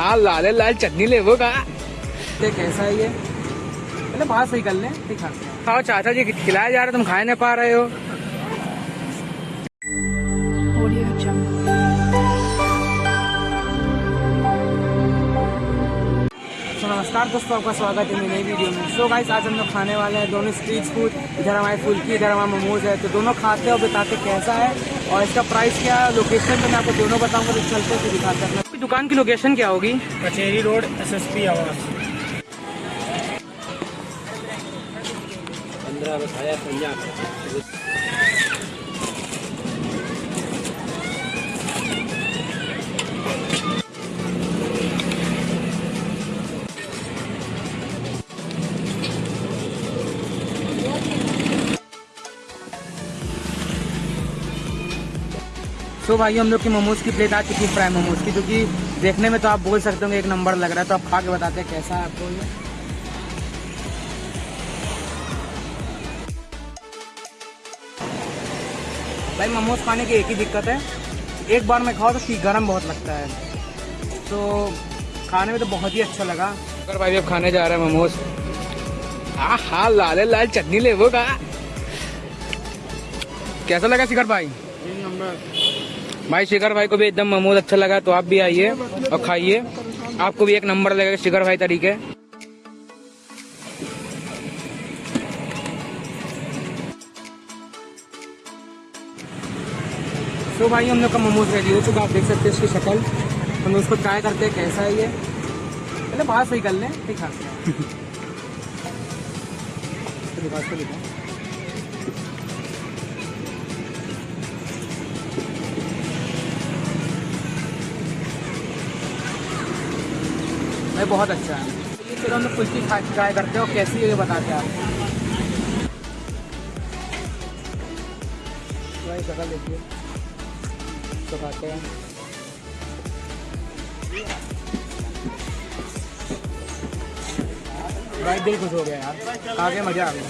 हाँ लाल लाल चटनी ले वो का देख कैसा है ये पहले बाहर सही कर लें फिर खाओ चाचा जी खिलाया जा रहा तुम खा नहीं पा रहे हो। नमस्कार दोस्तों आपका स्वागत है मेरी नई वीडियो में। सो गाइस आज हम लोग खाने वाले हैं दोनों स्ट्रीट फ़ूड इधर हमारे फुल्की इधर हमारे मोमोज है। तो दोनों खाते हैं और बताते कैसा है और इसका प्राइस क्या है। लोकेशन तो मैं आपको दोनों बताऊँगा तो चलते हैं फिर दिखाते हैं दुकान की लोकेशन क्या होगी? कचेरी रोड एस एस पी आवास। सो भाई हम लोग की मोमोज की प्लेट आ चुकी है फ्राई मोमोज की जो कि देखने में तो आप बोल सकते हो एक नंबर लग रहा है तो आप खा के बताते हैं कैसा है आपको ये। भाई मोमोज खाने की एक ही दिक्कत है एक बार में खाओ तो ठीक गर्म बहुत लगता है। तो खाने में तो बहुत ही अच्छा लगा। अगर भाई अब खाने जा रहे हैं मोमोज हाँ हाँ लाल लाल चटनी ले वो का। कैसा लगा शिखर भाई? भाई, शिखर भाई को भी एकदम मोमोज अच्छा लगा तो आप भी आइए और खाइए। आपको भी एक नंबर लगेगा शिखर भाई तरीके। तो भाई, हम लोग का मोमोज रेडी हो चुका आप देख सकते हैं इसकी शक्ल। हम लोग उसको ट्राई करते हैं, कैसा है ये। पहले बाहर सही कर लें खाते हैं। भाई, बहुत अच्छा है। चलो हम फुल्की खा ट्राई करते हैं कैसी है ये बताते हैं। भाई शक्ल देखिए। तो हैं। भाई, दिल खुश हो गया यार। आगे मज़ा आ गया।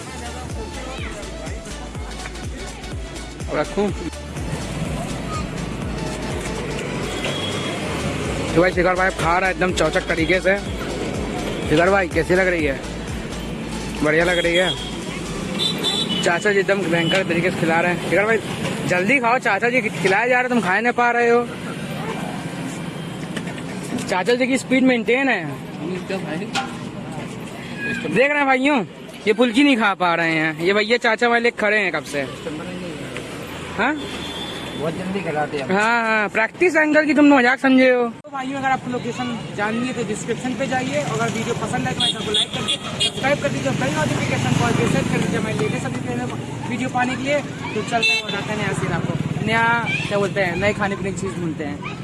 रखू? तो भाई शिखर भाई खा रहा है एकदम चौचक तरीके से। शिखर भाई, कैसी लग रही है? बढ़िया लग रही है। चाचा जी एकदम भयंकर तरीके से खिला रहे हैं। शिखर भाई, जल्दी खाओ, चाचा जी खिलाया जा रहा तुम खा नहीं पा रहे हो। चाचा जी की स्पीड मेंटेन है। देख रहे हैं भाइयों, ये फुल्की नहीं खा पा रहे हैं। ये भैया चाचा वाले खड़े हैं कब से? हाँ? बहुत जल्दी खिलाते हैं। हाँ हाँ प्रैक्टिस एंगल की तुम मज़ाक समझे हो। तो भाइयों अगर आपको लोकेशन जाननी है तो डिस्क्रिप्शन पे जाइए। और अगर वीडियो पसंद है तो मैं को लाइक कर दीजिए सब्सक्राइब कर दीजिए बेल नोटिफिकेशन कॉल पे सेट कर दीजिए मैं लेटेस्ट सभी वीडियो पाने के लिए। तो चलते हैं बताते हैं नया सीन आपको। नया क्या बोलते हैं नए खाने पीने की चीज़ ढूंढते हैं।